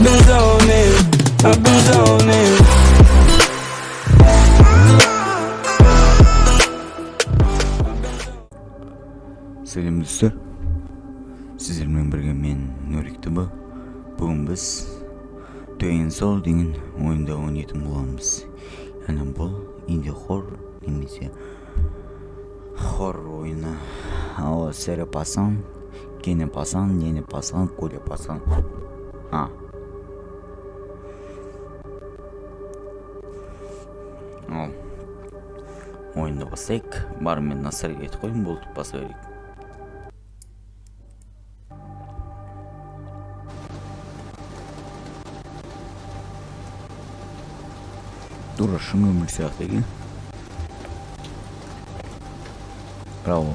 Сәлем достар сіздермен бірге мен нұректіба бүгін біз Twin Soul деген ойында ойнайтын боламыз яғни бұл инди хор немесе хор ойыны ал серия пасан кене пасан нене пасан коля пасан а ойынды бастайық бар мен насырға айтып қояйын болды баса берейік тура шын өмір сияқты екен бірақ ол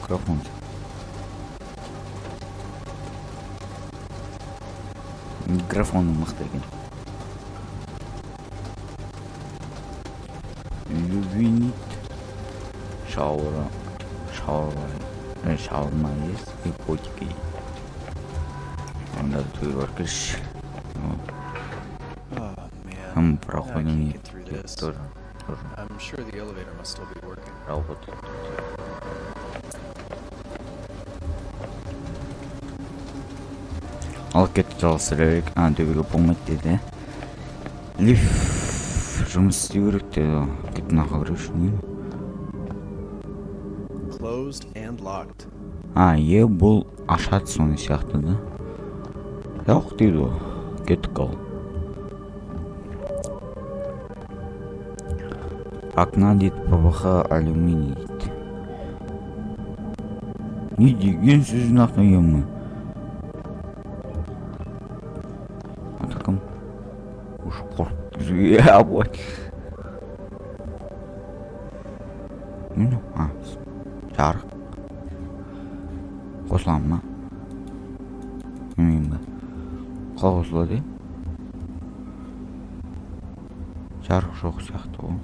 микрофон. Микрофоны мықты екен любинит шаура шаура шаурма есть и котики. Воркиш Oh man. Там I проходим I'm sure the elevator must still be working. кетті берейік а болмайды деді лифт жұмыс істеу керек деді and locked. а е бұл ашады соны сияқты да? Жоқ дейді ғой кеттік ал окна дейді пвх алюминий дейді. Не деген сөз нахуй ема ата кім уж қорқып білмеймін ба қалай қосылады е жарық жоқ сияқты ғой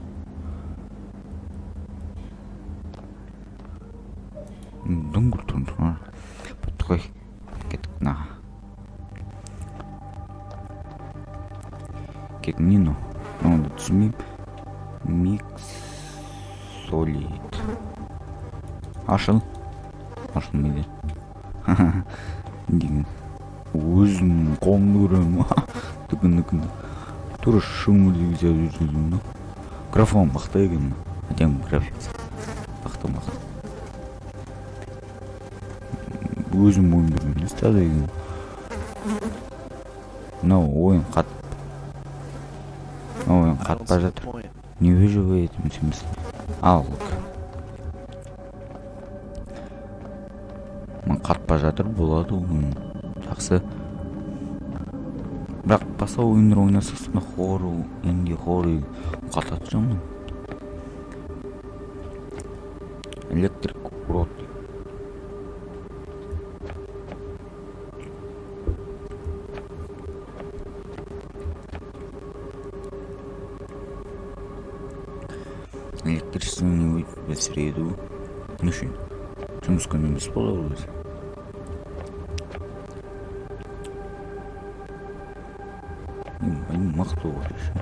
дүңгір тұр бітті ғой кеттік мынаға не мынау мынауды түсінбеймін микс солид ашыл ашылмайды деген өзімнің қолымды көремін дүкін тура жазып жүрдім да графон мықты екен әдемі графикасы мықты мықты өзім ойын не істеді екен мынау ойын қат мынау ойын the жатыр. не емес ал жатыр болады ойын. Жақсы. бірақ басқа ойындар ойнасақ сонда хору инди хору қатады жаман. Электрик урод. Электричество не будет в среду. Не үшін жұмыс күні емес болады мосту вот еще.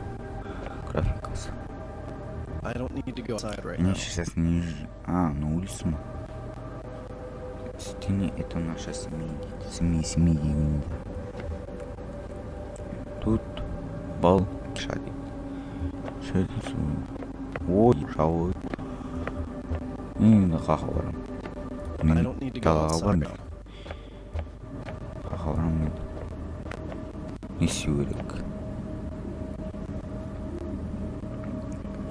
Красный сейчас ниже. А, на улицу. Стене это наша семья. Семья, семья. Тут бал шарит. Шарит. Ой, шауит. Мен қақабарам. Мен қақабарам. Қақабарам мен. И өлік.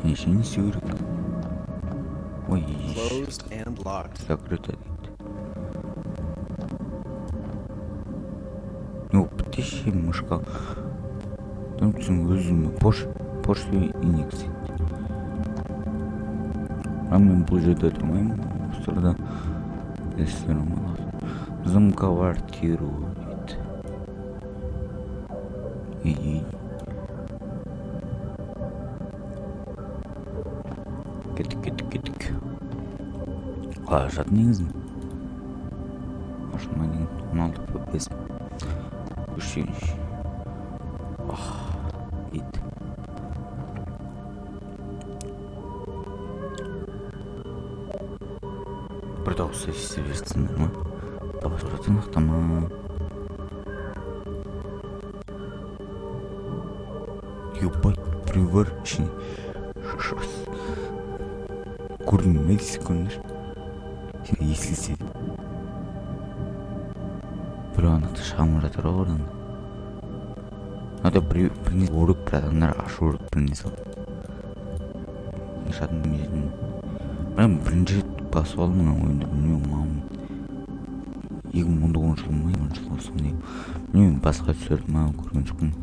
Керек? Неше не істеу керек? Ой, Closed and locked. закрыто дейді ну бітеші мышқа түнсің өзіме пош почту индекс а мен бұл жерде тұрмаймын осы тұрда ресторан болады A, żadnych zmian. Może ma nie... No to powiedzmy. Puścić. Och, it. Продолжай сервисцы нормы. Поворотных там... Ёбать, курни Курный секундочку. Бе көрдіңдер сен естілсе біреу анақты шағымып жатыр ғой одан ада біреу біріне өріп бір адамдар ашу өріп біріне салып жадым білмейтін бірақ бірінші басып алдым мына ойынды білмеймін маған екі мың он тоғызыншы ма жылы сондай білмеймін басқа түсірді ма көрген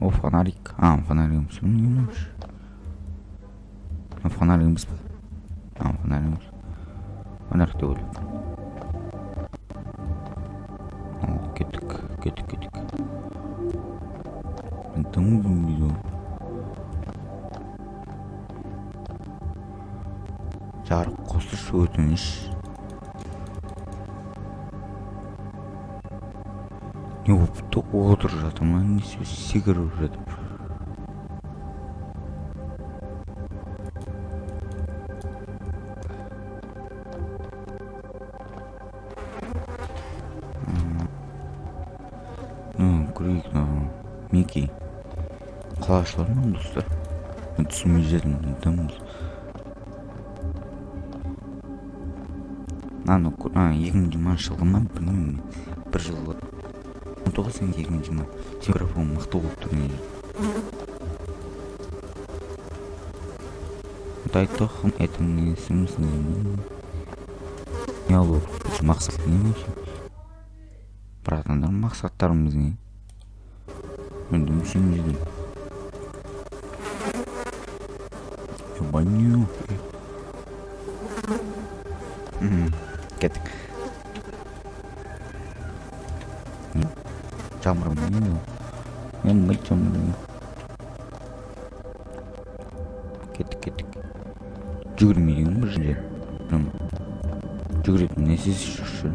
о фонарик а фонарик емес па а фонарик емес фонарик деп ойлап Ал, кеттік кеттік кеттік жарық қосышы өтініш не болыпты отырып жатыр ма не секіріп жатыр қалашылар ма достар мен түсінбей жатырмын дым мынаны екі мың жиырмасыншы жылғы ма? Білмеймін бір жыл он тоғыз сен екі мың жиырма микрофон мықты болып тұр не? Дай тохм это не смысл не алу мақсат не вообще братандар мақсаттарымыз не? Мен түсінбей жүрмін мен мылчым кеттік кеттік жүгірмеген бір жерде прям жүгіретін нәрсесі жоқ ше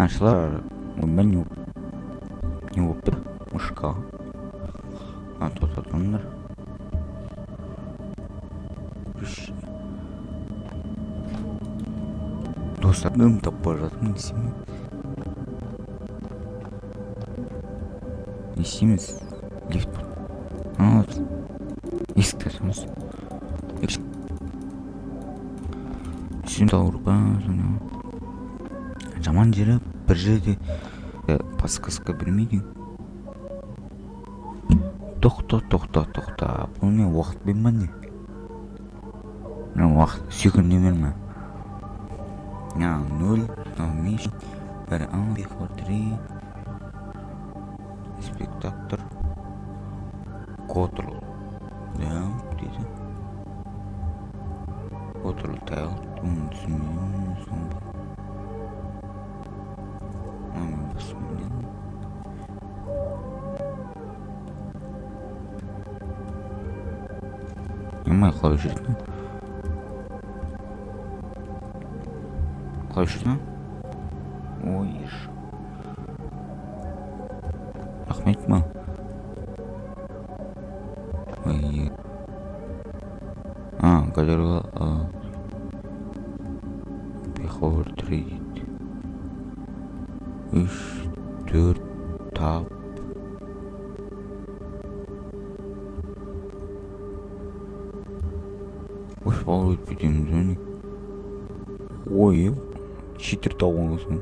аңшылар ойбай не боп- не болып тұр тоқтатыңдар Үш. достар дым таппай жатырмын не істеймін не істейміз лифт бар есікті ашамыз ба сонау жаман жері бір жерде подсказка бермейді тоқта тоқта тоқта бұл не уақыт бер ма не? Мына уақыт секунд берме а нөл мынау бес бір а бихор три. Спектакль. Контрол да дейді оны түсінбеймін Нормально клавиши. Клавиши, да? Ой, иш. Рахмет ма? Ой. А, галерея. А. Бихор 3 үш Будем зоне. Ой, читер тауыңызың.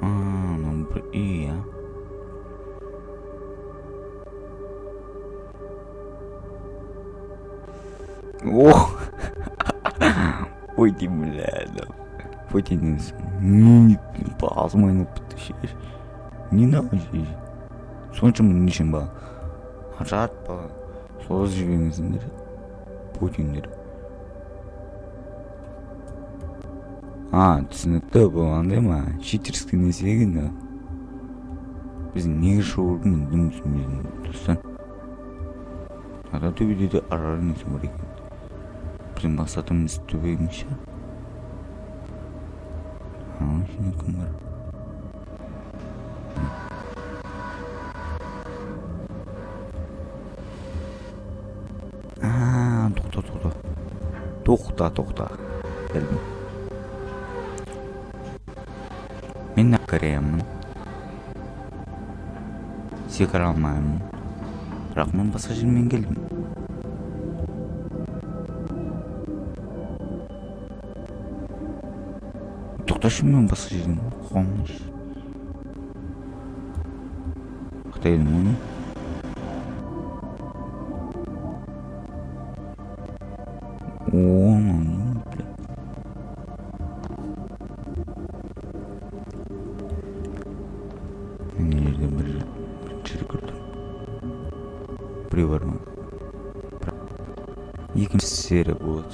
А, мынау бір үй, а. О! Ой, ты, бля. Потянись. Басым айналып бітті ше не надо соншама не үшін ба жат па созып путиндер а түсінікті бұл андай ма читерский нәрсе екен да? Біз неге шоудың дым түсінбедім достар ата де арар нәрсе бар екен біздің мақсатымыз төбегіміз ше оның кім бар тоқта тоқта тоқта тоқта білдім кіремін секіре алмаймын бірақ мен басқа жермен келдім тоқташы мен басқа жерден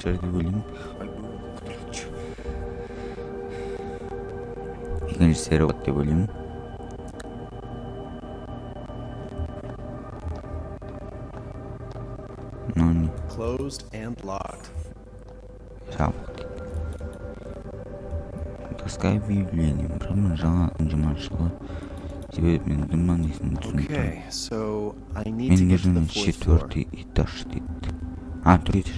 серия болатын шығар деп ойлаймын екінші серия болады деп ойлаймын мынау не Closed and locked. жабық дейді таскай объявление бірақ мен жаңа жұмысшыға себебі мен дыман есімін түсініп Okay, so I need to мен get to the жерден fourth floor. четвертый этаж дейді а төрт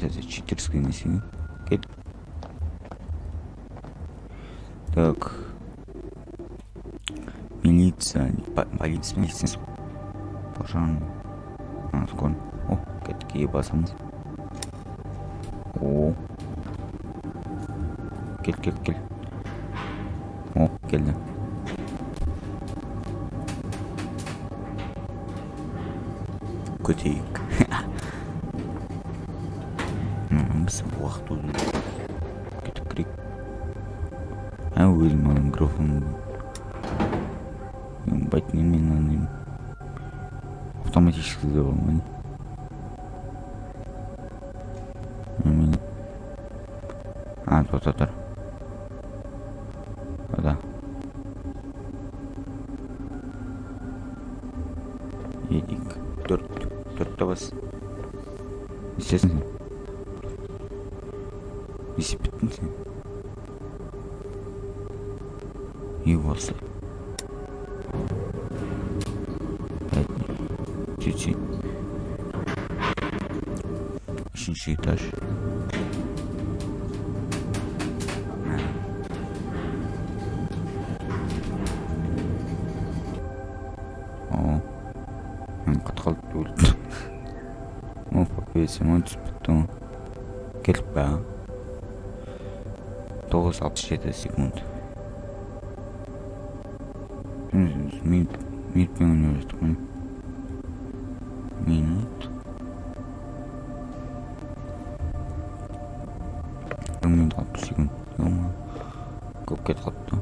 Читерский несіне кел так. Милиция. По- полиция милиция. Пожарный. А скоро о кеттік ебасымыз о. Кел кел кел о келді көтейік М, біз уақыт өтіп кетіп кірейік а өзім ана микрофон байтінен мен андаймын автоматически деп алмаймын мен а тоқта тұр да едік төрт төртте бас не чуть-чуть үшінші этаж о мен қатқалды деп ойладым о попесі маған түсіп бітті ғой келіп па тоғыз алпыс жеті секунд 형님 나도 지금. 너무 꺾게 갔다.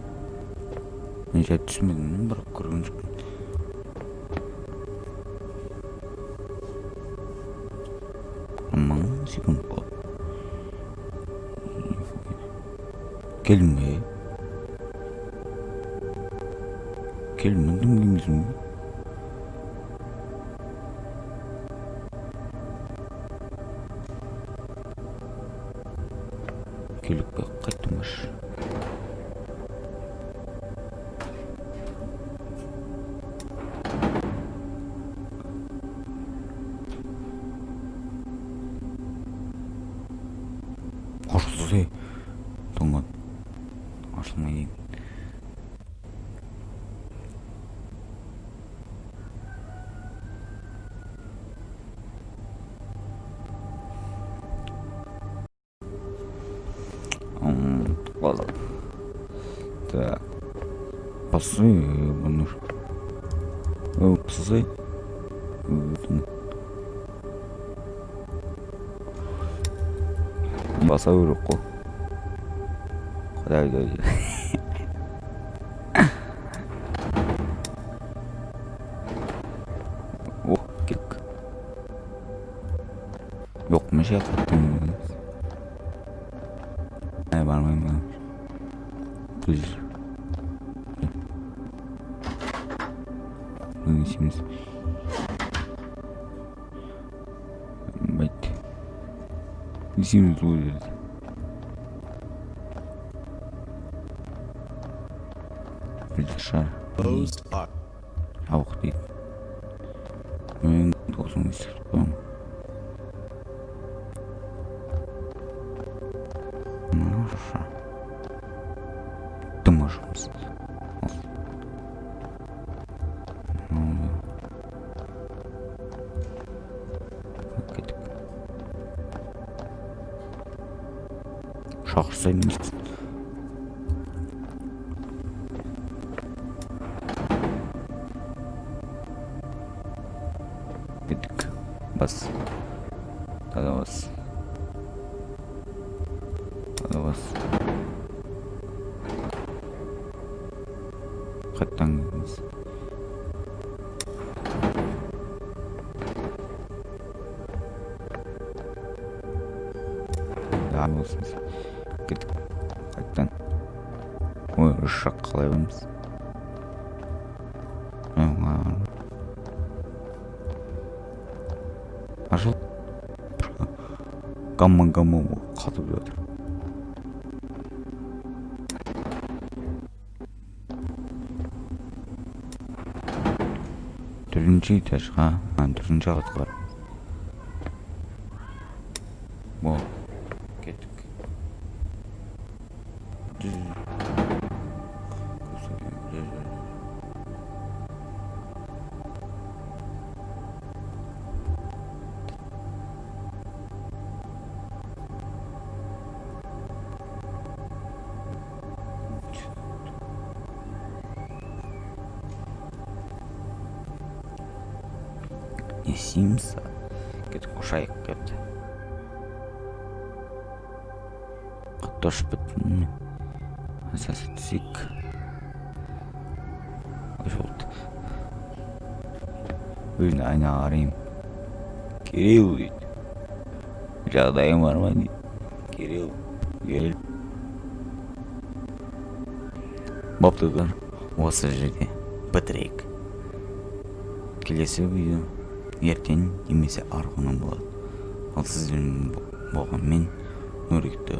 이제 아침에 눈바라 그러면 엄마는 지금 어? 뭐 걔는 왜? 걔는 뭔 동생이 좀 қайттыңбашы ашылды Так. Пасы, псы. Баса керек қой. Құдай ай О, кеттік. Жоқ, не істейміз байт не істейміз Schwachsinn. Was? Also was? Also was? Rettang ist. Da muss es. Кеттік. Қайттан ой үш жақ қалай барамыз ашыл гамма гамма қатып жатыр. Төртінші этажға төртінші қатқа бар о кеттік не істейміз кеттік ұшайық кетті қатты ұшып кеттім ой болды өзіне айнаға қараймын кирилл дейді жағдайың бар ма дейді кирилл. Бопты достар осы жерде бітірейік келесі видео ертең немесе арғы күні болады. Ал сіздермен болған мен нұректі